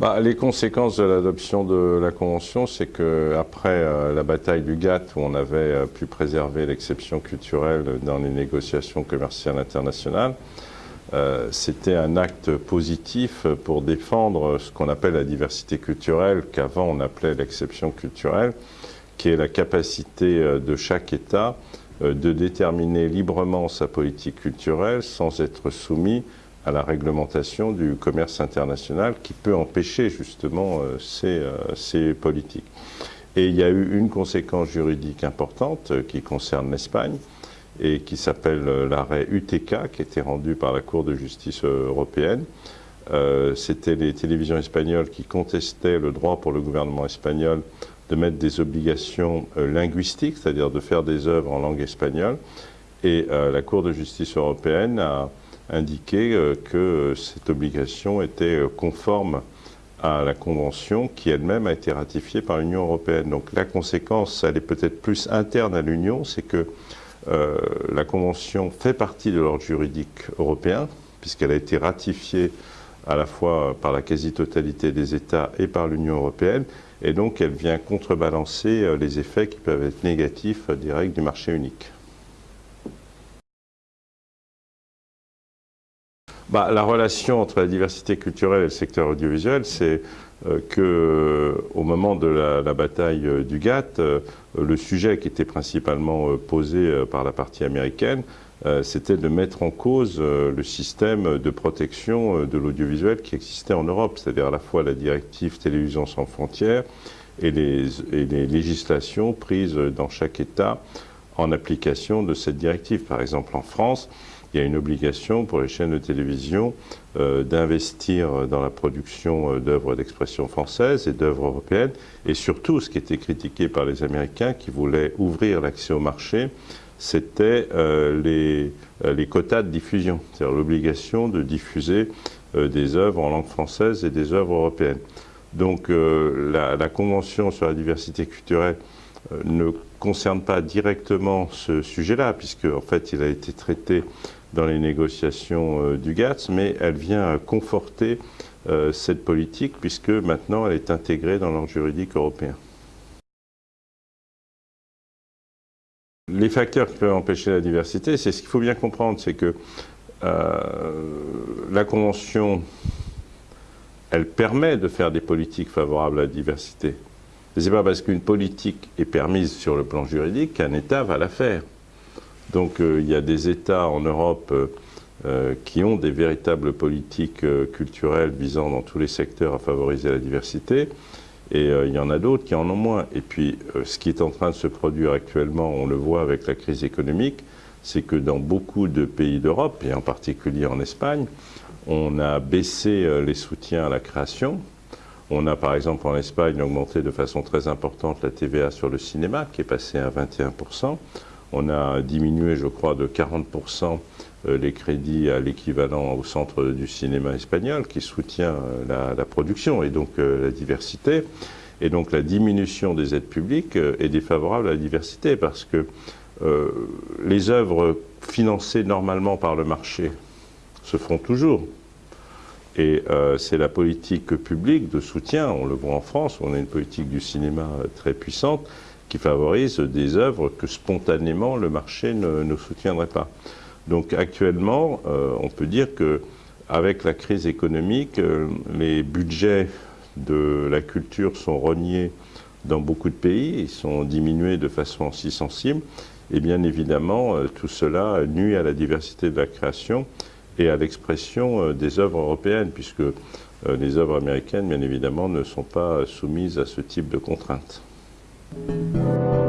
bah, Les conséquences de l'adoption de la Convention, c'est qu'après euh, la bataille du GATT, où on avait euh, pu préserver l'exception culturelle dans les négociations commerciales internationales, euh, c'était un acte positif pour défendre ce qu'on appelle la diversité culturelle, qu'avant on appelait l'exception culturelle, qui est la capacité de chaque État de déterminer librement sa politique culturelle sans être soumis à la réglementation du commerce international qui peut empêcher justement euh, ces, euh, ces, politiques. Et il y a eu une conséquence juridique importante euh, qui concerne l'Espagne et qui s'appelle l'arrêt UTK qui a été rendu par la Cour de justice européenne. C'était les télévisions espagnoles qui contestaient le droit pour le gouvernement espagnol de mettre des obligations linguistiques, c'est-à-dire de faire des œuvres en langue espagnole. Et la Cour de justice européenne a indiqué euh, que cette obligation était euh, conforme à la Convention qui elle-même a été ratifiée par l'Union européenne. Donc la conséquence, elle est peut-être plus interne à l'Union, c'est que euh, la Convention fait partie de l'ordre juridique européen, puisqu'elle a été ratifiée à la fois par la quasi-totalité des États et par l'Union européenne, et donc elle vient contrebalancer les effets qui peuvent être négatifs des règles du marché unique. Bah, La relation entre la diversité culturelle et le secteur audiovisuel, c'est euh, que au moment de la, bataille euh, du GATT, euh, le sujet qui était principalement posé par la partie américaine, c'était de mettre en cause le système de protection de l'audiovisuel qui existait en Europe, c'est-à-dire à la fois la directive télévision sans frontières et les législations prises dans chaque État en application de cette directive. Par exemple, en France, il y a une obligation pour les chaînes de télévision euh, d'investir dans la production euh, d'œuvres d'expression française et d'œuvres européennes, et surtout ce qui était critiqué par les Américains qui voulaient ouvrir l'accès au marché, c'était euh, les, quotas de diffusion, c'est-à-dire l'obligation de diffuser des œuvres en langue française et des œuvres européennes. Donc la, la, Convention sur la diversité culturelle ne concerne pas directement ce sujet-là, puisque en fait il a été traité dans les négociations euh, du GATS, mais elle vient conforter euh, cette politique puisque maintenant elle est intégrée dans l'ordre juridique européen. Les facteurs qui peuvent empêcher la diversité, c'est ce qu'il faut bien comprendre, c'est que euh, la Convention, elle permet de faire des politiques favorables à la diversité. Ce n'est pas parce qu'une politique est permise sur le plan juridique qu'un État va la faire. Donc euh, il y a des États en Europe euh, euh, qui ont des véritables politiques culturelles visant dans tous les secteurs à favoriser la diversité. Et il y en a d'autres qui en ont moins. Et puis, ce qui est en train de se produire actuellement, on le voit avec la crise économique, c'est que dans beaucoup de pays d'Europe, et en particulier en Espagne, on a baissé les soutiens à la création. On a par exemple en Espagne augmenté de façon très importante la TVA sur le cinéma, qui est passée à 21%. On a diminué, je crois, de 40% euh, les crédits à l'équivalent au Centre du cinéma espagnol qui soutient euh, la, production et donc euh, la diversité. Et donc la diminution des aides publiques est défavorable à la diversité parce que les œuvres financées normalement par le marché se font toujours. Et c'est la politique publique de soutien, on le voit en France, on a une politique du cinéma très puissante, qui favorise des œuvres que spontanément le marché ne, soutiendrait pas. Donc actuellement, euh, on peut dire que avec la crise économique, euh, les budgets de la culture sont reniés dans beaucoup de pays, ils sont diminués de façon si sensible, et bien évidemment, euh, tout cela nuit à la diversité de la création et à l'expression des œuvres européennes, puisque les œuvres américaines, bien évidemment, ne sont pas soumises à ce type de contraintes. Thank you.